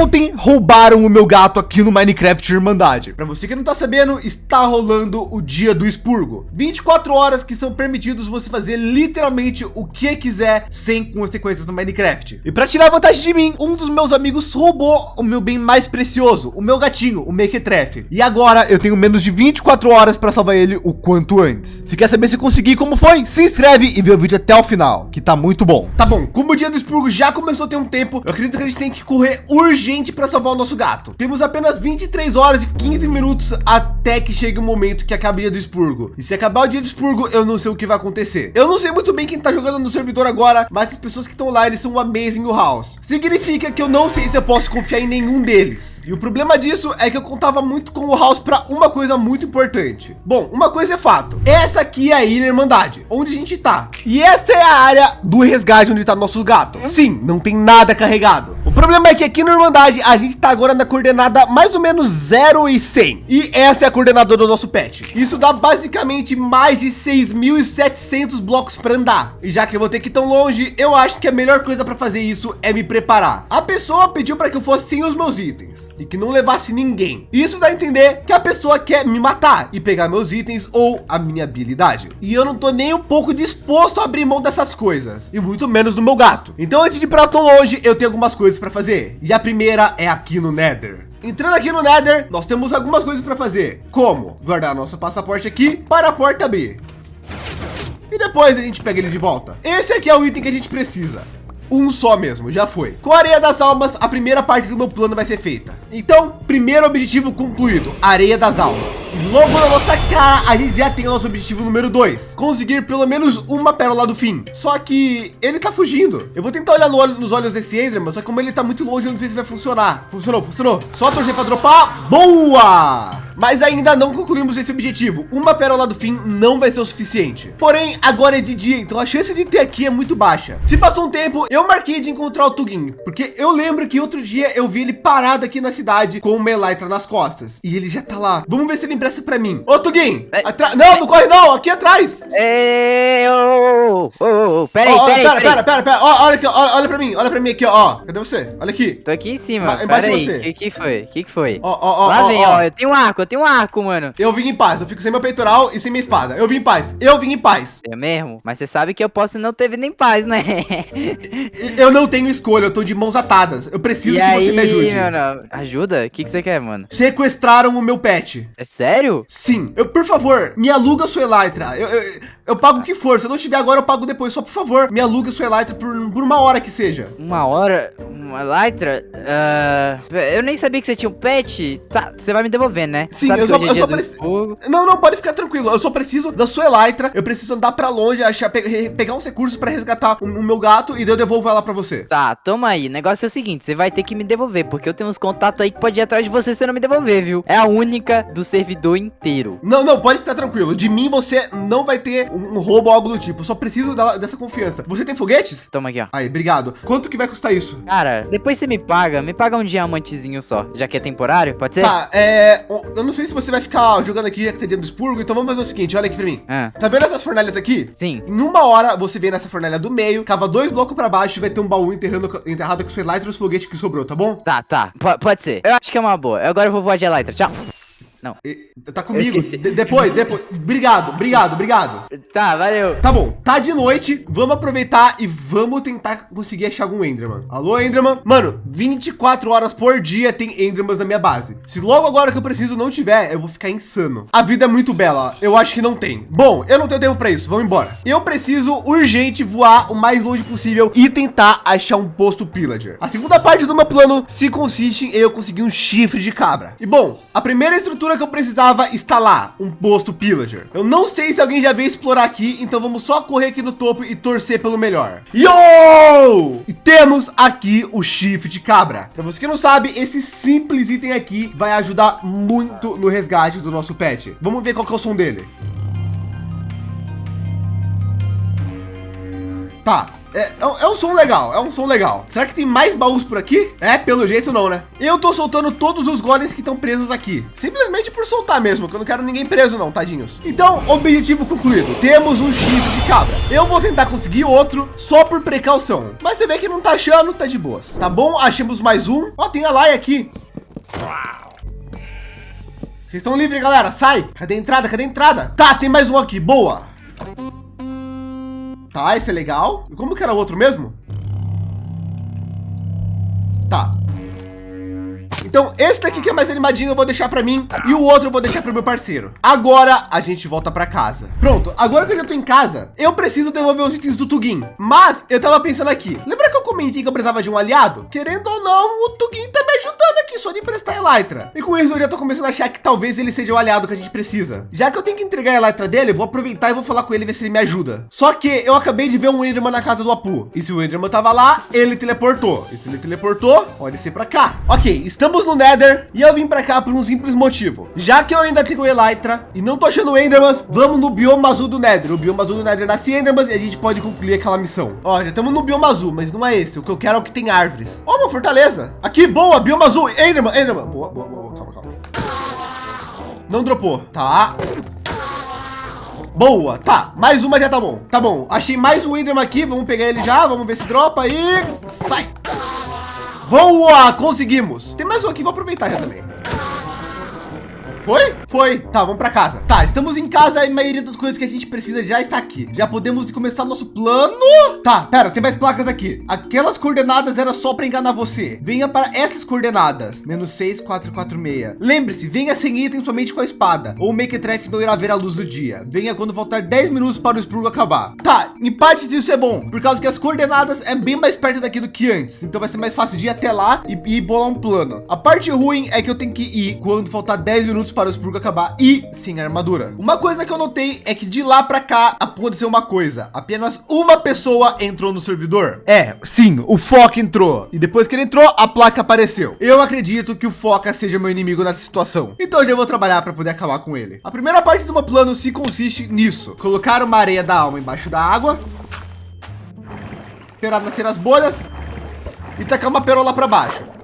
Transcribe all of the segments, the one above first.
Ontem roubaram o meu gato aqui no Minecraft Irmandade. Para você que não tá sabendo, está rolando o dia do expurgo. 24 horas que são permitidos você fazer literalmente o que quiser sem consequências no Minecraft. E para tirar vantagem de mim, um dos meus amigos roubou o meu bem mais precioso, o meu gatinho, o Mequetrefe. E agora eu tenho menos de 24 horas para salvar ele o quanto antes. Se quer saber se consegui como foi, se inscreve e vê o vídeo até o final, que tá muito bom. Tá bom, como o dia do expurgo já começou a ter um tempo, eu acredito que a gente tem que correr urgente urgente para salvar o nosso gato. Temos apenas 23 horas e 15 minutos até que chegue o momento que acabe o dia do expurgo. E se acabar o dia do expurgo, eu não sei o que vai acontecer. Eu não sei muito bem quem tá jogando no servidor agora, mas as pessoas que estão lá, eles são amazing o house. Significa que eu não sei se eu posso confiar em nenhum deles. E o problema disso é que eu contava muito com o House para uma coisa muito importante. Bom, uma coisa é fato. Essa aqui é a Ilha Irmandade, onde a gente tá. E essa é a área do resgate onde está nosso gato. Sim, não tem nada carregado. Problema é que aqui no Irmandade a gente está agora na coordenada mais ou menos 0 e 100. E essa é a coordenada do nosso pet. Isso dá basicamente mais de 6.700 blocos para andar. E já que eu vou ter que ir tão longe, eu acho que a melhor coisa para fazer isso é me preparar. A pessoa pediu para que eu fosse sem os meus itens e que não levasse ninguém. Isso dá a entender que a pessoa quer me matar e pegar meus itens ou a minha habilidade. E eu não tô nem um pouco disposto a abrir mão dessas coisas e muito menos do meu gato. Então antes de ir para tão longe, eu tenho algumas coisas para fazer. E a primeira é aqui no Nether. Entrando aqui no Nether, nós temos algumas coisas para fazer, como guardar nosso passaporte aqui para a porta abrir. E depois a gente pega ele de volta. Esse aqui é o item que a gente precisa um só mesmo, já foi. Com a areia das almas, a primeira parte do meu plano vai ser feita. Então, primeiro objetivo concluído, areia das almas. E logo na nossa cara, a gente já tem o nosso objetivo número dois, conseguir pelo menos uma pérola do fim. Só que ele tá fugindo. Eu vou tentar olhar no olho, nos olhos desse Enderman, só que como ele tá muito longe, eu não sei se vai funcionar. Funcionou, funcionou. Só torcer para dropar. Boa! Mas ainda não concluímos esse objetivo. Uma pérola do fim não vai ser o suficiente. Porém, agora é de dia, então a chance de ter aqui é muito baixa. Se passou um tempo, eu marquei de encontrar o Tugin, porque eu lembro que outro dia eu vi ele parado aqui na cidade com uma Elytra nas costas. E ele já tá lá. Vamos ver se ele empresta para mim. Ô, Tugin! É. Atra... Não, não corre não, aqui atrás. É, oh, oh, oh, pera aí, oh, pera, pera, pera, pera, pera, ó, olha aqui, ó, olha para mim, olha para mim aqui, ó. Cadê você? Olha aqui. Tô aqui em cima. Embaixo de você. O que, que foi? O que, que foi? Ó, ó, ó. Lá vem, ó, eu tenho um arco, eu tenho um arco, mano. Eu vim em paz, eu fico sem meu peitoral e sem minha espada. Eu vim em paz, eu vim em paz. É mesmo? Mas você sabe que eu posso não ter nem paz, né? eu não tenho escolha, eu tô de mãos atadas. Eu preciso e que aí, você me ajude. Ajuda? O que, que você quer, mano? Sequestraram o meu pet. É sério? Sim. Eu, por favor, me aluga sua Elytra. Eu, eu, eu pago o que for. Se eu não tiver agora, eu pago depois. Só por favor, me aluga sua Elytra por, por uma hora que seja. Uma hora? Uma Elytra? Uh, eu nem sabia que você tinha um pet. Tá, você vai me devolver, né? Sim, eu só, eu só preciso. Não, não, pode ficar tranquilo. Eu só preciso da sua Elytra. Eu preciso andar pra longe, achar, pe pegar uns recursos pra resgatar o, o, meu gato e daí eu devolvo ela pra você. Tá, toma aí. O negócio é o seguinte: você vai ter que me devolver, porque eu tenho uns contatos aí que pode ir atrás de você se não me devolver, viu? É a única do servidor inteiro. Não, não, pode ficar tranquilo. De mim você não vai ter um roubo ou algo do tipo. Eu só preciso da, dessa confiança. Você tem foguetes? Toma aqui, ó. Aí, obrigado. Quanto que vai custar isso? Cara, depois você me paga. Me paga um diamantezinho só, já que é temporário, pode ser? Tá, é... Eu não sei se você vai ficar jogando aqui, já que tem dia do expurgo, então vamos fazer o seguinte, olha aqui pra mim. Ah. Tá vendo essas fornalhas aqui? Sim. Em uma hora, você vem nessa fornalha do meio, cava dois blocos pra baixo e vai ter um baú enterrando, enterrado com os Elytra e os foguetes que sobrou, tá bom? Tá, tá. P pode ser. Eu acho que é uma boa. Agora eu vou voar de Elytra. Tchau. Não. Tá comigo. De depois, depois. Obrigado, obrigado, obrigado. Tá, valeu. Tá bom, tá de noite. Vamos aproveitar e vamos tentar conseguir achar algum Enderman. Alô, Enderman? Mano, 24 horas por dia tem Endermans na minha base. Se logo agora que eu preciso não tiver, eu vou ficar insano. A vida é muito bela. Eu acho que não tem. Bom, eu não tenho tempo para isso. Vamos embora. Eu preciso urgente voar o mais longe possível e tentar achar um posto pillager. A segunda parte do meu plano se consiste em eu conseguir um chifre de cabra. E bom, a primeira estrutura estrutura que eu precisava instalar, um posto pillager. Eu não sei se alguém já veio explorar aqui, então vamos só correr aqui no topo e torcer pelo melhor. Yo! E temos aqui o chifre de cabra. Para você que não sabe, esse simples item aqui vai ajudar muito no resgate do nosso pet. Vamos ver qual que é o som dele. Tá, É, é, um, é, um som legal, é um som legal. Será que tem mais baús por aqui? É, pelo jeito não, né? Eu tô soltando todos os golems que estão presos aqui. Simplesmente por soltar mesmo, que eu não quero ninguém preso não, tadinhos. Então, objetivo concluído. Temos um chifre de cabra. Eu vou tentar conseguir outro só por precaução. Mas você vê que não tá achando, tá de boas. Tá bom? Achamos mais um. Ó, tem a Laia aqui. Vocês estão livres, galera. Sai. Cadê a entrada? Cadê a entrada? Tá, tem mais um aqui. Boa. Tá, esse é legal. E como que era o outro mesmo? Tá. Então, esse daqui que é mais animadinho, eu vou deixar para mim e o outro eu vou deixar para meu parceiro. Agora a gente volta para casa. Pronto, agora que eu já tô em casa, eu preciso devolver os itens do Tugin. Mas eu tava pensando aqui, lembra comentei que eu precisava de um aliado? Querendo ou não, o Tugin tá me ajudando aqui só de emprestar Elytra. E com isso eu já tô começando a achar que talvez ele seja o aliado que a gente precisa. Já que eu tenho que entregar a Elytra dele, eu vou aproveitar e vou falar com ele ver se ele me ajuda. Só que eu acabei de ver um Enderman na casa do Apu. E se o Enderman tava lá, ele teleportou. E se ele teleportou, pode ser para cá. Ok, estamos Estamos no Nether e eu vim para cá por um simples motivo. Já que eu ainda tenho Elytra e não tô achando Endermans, vamos no bioma azul do Nether. O bioma azul do Nether nasce Endermans e a gente pode concluir aquela missão. Ó, já estamos no bioma azul, mas não é esse. O que eu quero é o que tem árvores. Ó, uma fortaleza. Aqui, boa, bioma azul. Enderman, Enderman. Boa, boa, boa. Calma, calma. Não dropou. Tá. Boa, tá, mais uma já tá bom, tá bom, achei mais um Enderman aqui, vamos pegar ele já, vamos ver se dropa e sai. Boa, conseguimos. Tem mais um aqui, vou aproveitar já também. Foi? Foi. Tá, vamos para casa. Tá, estamos em casa e a maioria das coisas que a gente precisa já está aqui. Já podemos começar nosso plano. Tá, pera, tem mais placas aqui. Aquelas coordenadas era só para enganar você. Venha para essas coordenadas. Menos 6446. Lembre-se, venha sem item somente com a espada. Ou o Mequetrefe não irá ver a luz do dia. Venha quando faltar 10 minutos para o expurgo acabar. Tá, em partes isso é bom. Por causa que as coordenadas é bem mais perto daqui do que antes. Então vai ser mais fácil de ir até lá e, e bolar um plano. A parte ruim é que eu tenho que ir quando faltar 10 minutos para o expurgo acabar e sem armadura. Uma coisa que eu notei é que de lá para cá aconteceu uma coisa. Apenas uma pessoa entrou no servidor. É, sim, o Foca entrou. E depois que ele entrou, a placa apareceu. Eu acredito que o Foca seja meu inimigo nessa situação. Então já vou trabalhar para poder acabar com ele. A primeira parte do meu plano se consiste nisso. Colocar uma areia da alma embaixo da água. Esperar nascer as bolhas. E tacar uma perola para baixo.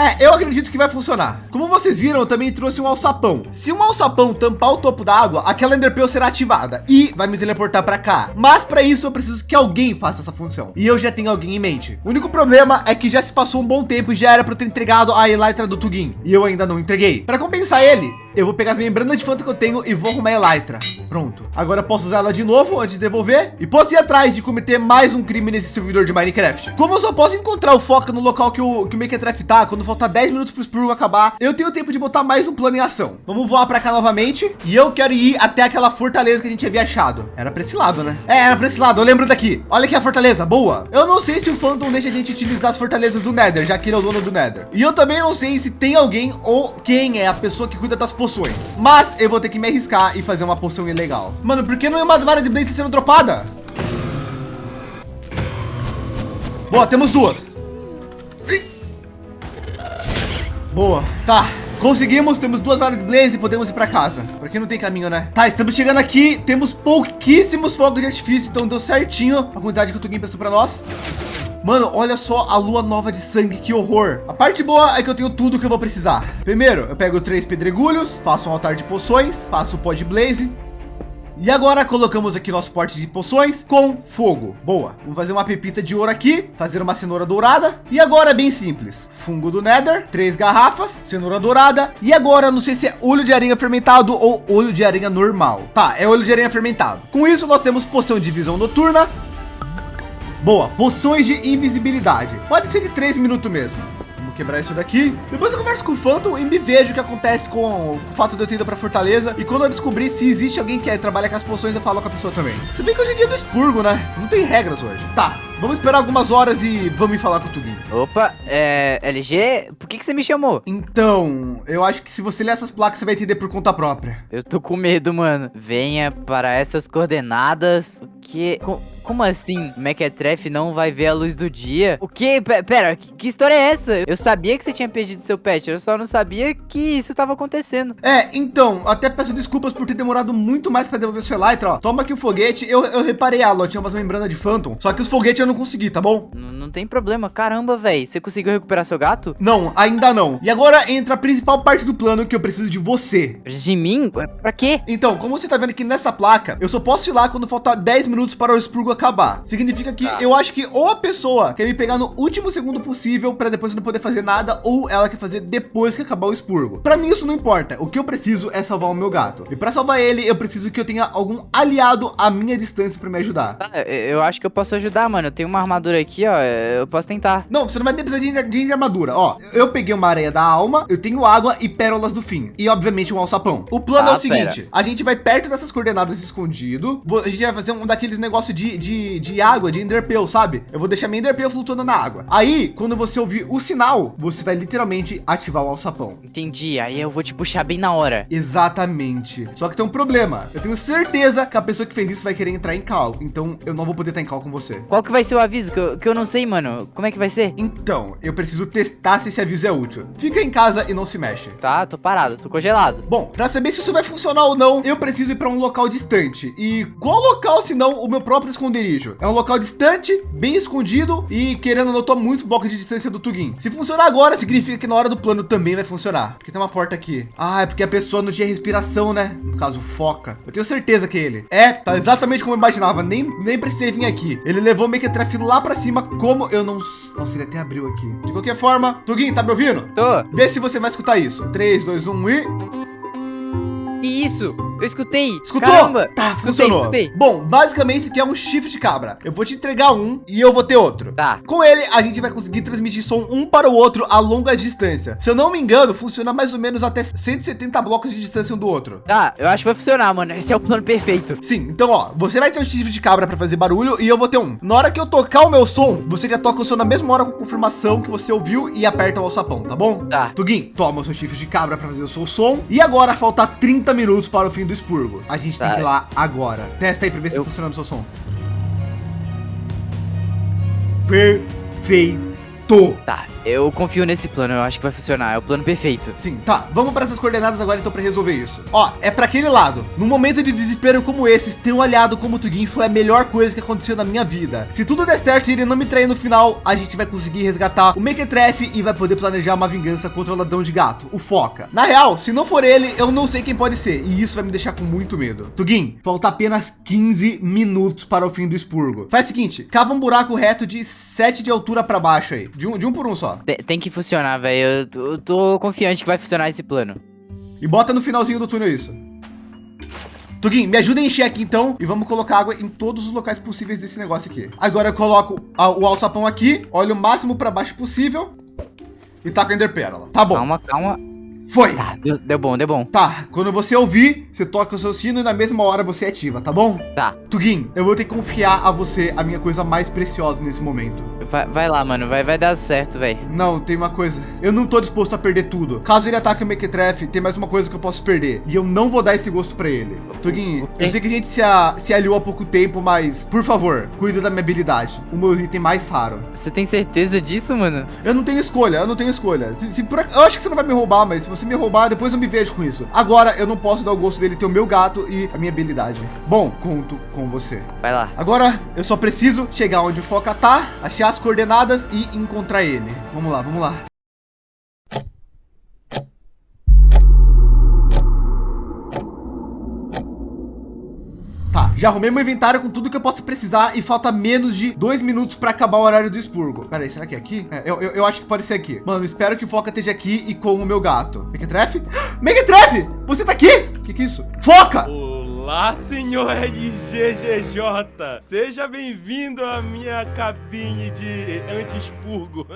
É, eu acredito que vai funcionar. Como vocês viram, eu também trouxe um alçapão. Se um alçapão tampar o topo da água, aquela enderpearl será ativada e vai me teleportar para cá. Mas para isso eu preciso que alguém faça essa função. E eu já tenho alguém em mente. O único problema é que já se passou um bom tempo e já era para ter entregado a Elytra do Tugin. E eu ainda não entreguei. Para compensar ele, eu vou pegar as membranas de fanto que eu tenho e vou arrumar a Elytra. Pronto. Agora posso usar ela de novo antes de devolver e posso ir atrás de cometer mais um crime nesse servidor de Minecraft. Como eu só posso encontrar o foco no local que o, que o Minecraft tá, quando faltar 10 minutos para o acabar, eu tenho tempo de botar mais um plano em ação. Vamos voar para cá novamente e eu quero ir até aquela fortaleza que a gente havia achado. Era para esse lado, né? É, era para esse lado. Eu lembro daqui. Olha aqui a fortaleza. Boa. Eu não sei se o Phantom deixa a gente utilizar as fortalezas do Nether, já que ele é o dono do Nether. E eu também não sei se tem alguém ou quem é a pessoa que cuida das poções. Mas eu vou ter que me arriscar e fazer uma poção ilegal. Mano, por que não é uma vara de Blaze sendo dropada? Boa, temos duas. Boa, tá. Conseguimos, temos duas varas de blaze e podemos ir para casa. Porque não tem caminho, né? Tá, estamos chegando aqui. Temos pouquíssimos fogos de artifício, então deu certinho a quantidade que o Tugin prestou para nós. Mano, olha só a lua nova de sangue, que horror. A parte boa é que eu tenho tudo que eu vou precisar. Primeiro, eu pego três pedregulhos, faço um altar de poções, faço o pó de blaze, e agora colocamos aqui nosso porte de poções com fogo. Boa. Vamos fazer uma pepita de ouro aqui, fazer uma cenoura dourada. E agora é bem simples. Fungo do Nether, três garrafas, cenoura dourada. E agora não sei se é olho de aranha fermentado ou olho de aranha normal. Tá, é olho de aranha fermentado. Com isso nós temos poção de visão noturna. Boa, poções de invisibilidade. Pode ser de três minutos mesmo quebrar isso daqui. Depois eu converso com o Phantom e me vejo o que acontece com, o fato de eu ter ido para Fortaleza. E quando eu descobrir se existe alguém que trabalha com as poções, eu falo com a pessoa também. Se bem que hoje é dia do expurgo, né? Não tem regras hoje. Tá, Vamos esperar algumas horas e vamos falar com o Tugin. Opa, é, LG, por que, que você me chamou? Então, eu acho que se você ler essas placas, você vai entender por conta própria. Eu tô com medo, mano. Venha para essas coordenadas. O que? Com, como assim? Mequetrefe não vai ver a luz do dia? O que? Pera, que, que, história é essa? Eu sabia que você tinha perdido seu pet, eu só não sabia que isso tava acontecendo. É, então, até peço desculpas por ter demorado muito mais para devolver seu Elytra, ó. Toma aqui o foguete, eu, eu reparei ela, tinha umas membranas de Phantom, só que os foguetes eu não consegui, tá bom? N não tem problema, caramba, velho. Você conseguiu recuperar seu gato? Não, ainda não. E agora entra a principal parte do plano que eu preciso de você. De mim? Pra quê? Então, como você tá vendo aqui nessa placa, eu só posso ir lá quando faltar 10 minutos para o expurgo acabar. Significa que ah. eu acho que ou a pessoa quer me pegar no último segundo possível para depois não poder fazer nada, ou ela quer fazer depois que acabar o expurgo. Para mim isso não importa. O que eu preciso é salvar o meu gato. E para salvar ele, eu preciso que eu tenha algum aliado à minha distância para me ajudar. Ah, eu acho que eu posso ajudar, mano. Eu tenho uma armadura aqui, ó. Eu posso tentar. Não, você não vai precisar de, de, de armadura. Ó, eu peguei uma areia da alma, eu tenho água e pérolas do fim. E obviamente um alçapão. O plano ah, é o seguinte: pera. a gente vai perto dessas coordenadas escondido. A gente vai fazer um daqueles negócios de, de, de água, de enderpeel, sabe? Eu vou deixar minha enderpeel flutuando na água. Aí, quando você ouvir o sinal, você vai literalmente ativar o alçapão. Entendi. Aí eu vou te puxar bem na hora. Exatamente. Só que tem um problema. Eu tenho certeza que a pessoa que fez isso vai querer entrar em cal. Então eu não vou poder estar em cal com você. Qual que vai ser o aviso? Que eu, que eu não sei, mano. Como é que vai ser? Então, eu preciso testar se esse aviso é útil. Fica em casa e não se mexe. Tá, tô parado, tô congelado. Bom, para saber se isso vai funcionar ou não, eu preciso ir para um local distante. E qual local, se não o meu próprio esconderijo? É um local distante, bem escondido e querendo não, tô muito bloco de distância do Tugin. Se funcionar agora, significa que na hora do plano também vai funcionar. Porque tem uma porta aqui. Ah, é porque a pessoa não tinha respiração, né? No caso, foca. Eu tenho certeza que é ele. É, tá exatamente como eu imaginava. Nem, nem precisei vir aqui. Ele levou o Mequetrefe lá para cima, como eu não... Nossa, ele até abriu aqui. De qualquer forma, Tugin, tá me ouvindo? Tô. Vê se você vai escutar isso. 3, 2, 1 e... Isso? Eu escutei. Escutou? Caramba. Tá, funcionou. Escutei, escutei. Bom, basicamente isso aqui é um chifre de cabra. Eu vou te entregar um e eu vou ter outro. Tá. Com ele, a gente vai conseguir transmitir som um para o outro a longa distância. Se eu não me engano, funciona mais ou menos até 170 blocos de distância um do outro. Tá, eu acho que vai funcionar, mano. Esse é o plano perfeito. Sim, então, ó, você vai ter um chifre de cabra para fazer barulho e eu vou ter um. Na hora que eu tocar o meu som, você já toca o som na mesma hora com confirmação que você ouviu e aperta o alçapão, tá bom? Tá. Tugin, toma o seu chifre de cabra para fazer o seu som. E agora falta 30 minutos para o fim do expurgo. A gente tá. tem que ir lá agora. Testa aí pra ver se eu... tá funcionando o seu som. Perfeito. Tá, eu confio nesse plano, eu acho que vai funcionar, é o plano perfeito. Sim, tá, vamos para essas coordenadas agora então para resolver isso. Ó, é para aquele lado. No momento de desespero como esse, ter um aliado como o Tugin foi a melhor coisa que aconteceu na minha vida. Se tudo der certo e ele não me trair no final, a gente vai conseguir resgatar o Mequetrefe e vai poder planejar uma vingança contra o ladrão de gato, o Foca. Na real, se não for ele, eu não sei quem pode ser e isso vai me deixar com muito medo. Tugin, falta apenas 15 minutos para o fim do expurgo. Faz o seguinte, cava um buraco reto de 7 de altura para baixo aí, de um, de um por um só. Tem, tem que funcionar, velho. Eu, eu tô confiante que vai funcionar esse plano. E bota no finalzinho do túnel isso. Tugin, me ajuda a encher aqui então e vamos colocar água em todos os locais possíveis desse negócio aqui. Agora eu coloco a, o alçapão aqui, olho o máximo para baixo possível e taco a Ender Pérola. Tá bom. Calma, calma. Foi. Tá, deu, deu, bom, deu bom. Tá, quando você ouvir, você toca o seu sino e na mesma hora você ativa, tá bom? Tá. Tugin, eu vou ter que confiar a você a minha coisa mais preciosa nesse momento. Vai, vai lá, mano, vai, vai dar certo, velho. Não, tem uma coisa. Eu não tô disposto a perder tudo. Caso ele ataque o Mequetrefe, tem mais uma coisa que eu posso perder. E eu não vou dar esse gosto pra ele. Okay. eu sei que a gente se, a, se aliou há pouco tempo, mas, por favor, cuida da minha habilidade. O meu item mais raro. Você tem certeza disso, mano? Eu não tenho escolha, eu não tenho escolha. Se, se por, eu acho que você não vai me roubar, mas se você me roubar, depois eu me vejo com isso. Agora eu não posso dar o gosto dele ter o meu gato e a minha habilidade. Bom, conto com você. Vai lá. Agora eu só preciso chegar onde o Foca tá, achar as coordenadas e encontrar ele. Vamos lá, vamos lá. Tá, já arrumei meu inventário com tudo que eu posso precisar e falta menos de dois minutos para acabar o horário do expurgo. Pera aí, será que é aqui? É, eu, eu, eu, acho que pode ser aqui. Mano, espero que o Foca esteja aqui e com o meu gato. Mequetrefe? Mequetrefe! Você tá aqui? O que que é isso? Foca! Olá, senhor LGGJ. Seja bem-vindo à minha cabine de anti-expurgo.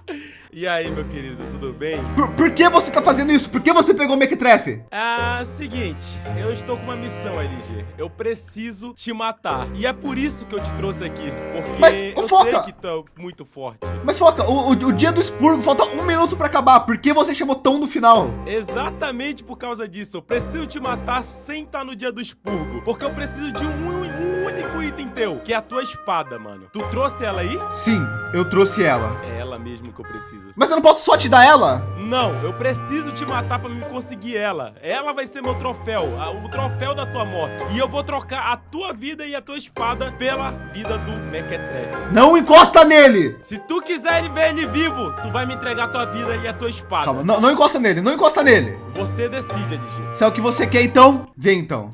e aí, meu querido, tudo bem? Por, por, que você tá fazendo isso? Por que você pegou o Mequetrefe? Ah, seguinte, eu estou com uma missão, LG. Eu preciso te matar. E é por isso que eu te trouxe aqui. Porque Mas, eu foca. sei que tu é muito forte. Mas, Foca, o, o, o dia do expurgo falta um minuto pra acabar. Por que você chamou tão no final? Exatamente por causa disso. Eu preciso te matar sem estar no dia do expurgo. Porque eu preciso de um, um único item teu, que é a tua espada, mano. Tu trouxe ela aí? Sim, eu trouxe ela. É ela mesmo que eu preciso. Mas eu não posso só te dar ela? Não, eu preciso te matar pra me conseguir ela. Ela vai ser meu troféu, o troféu da tua morte. E eu vou trocar a tua vida e a tua espada pela vida do Mequetrefe. Não encosta nele! Se tu quiser ver ele vivo, tu vai me entregar a tua vida e a tua espada. Calma, não, não encosta nele, não encosta nele. Você decide, LG. Se é o que você quer, então, vem então.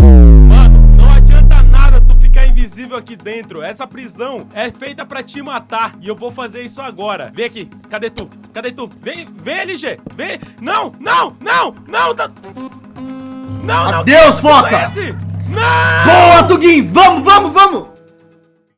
Mano, não adianta nada tu ficar invisível aqui dentro. Essa prisão é feita pra te matar. E eu vou fazer isso agora. Vem aqui. Cadê tu? Cadê tu? Vem, vem, LG. Vem. Não, não, não, não. Tá... Não, não. Adeus, Foca. Não! Boa, Tugin. Vamos, vamos,